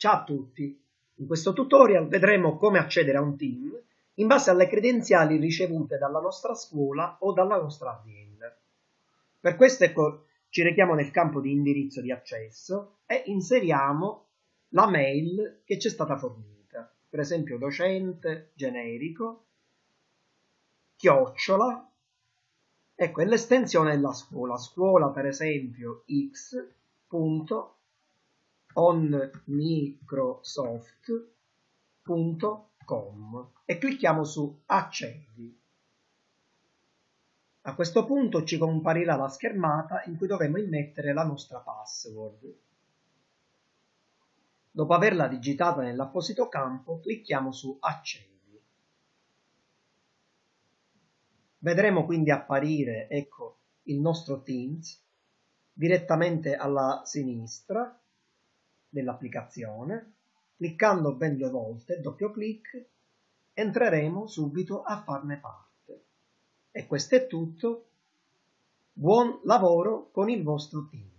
Ciao a tutti! In questo tutorial vedremo come accedere a un team in base alle credenziali ricevute dalla nostra scuola o dalla nostra azienda. Per questo ecco, ci rechiamo nel campo di indirizzo di accesso e inseriamo la mail che ci è stata fornita, per esempio docente generico, chiocciola, ecco, è l'estensione della scuola, scuola per esempio x onmicrosoft.com e clicchiamo su accedi. A questo punto ci comparirà la schermata in cui dovremo immettere la nostra password. Dopo averla digitata nell'apposito campo, clicchiamo su accedi. Vedremo quindi apparire, ecco, il nostro Teams direttamente alla sinistra dell'applicazione, cliccando ben due volte, doppio clic, entreremo subito a farne parte. E questo è tutto. Buon lavoro con il vostro team.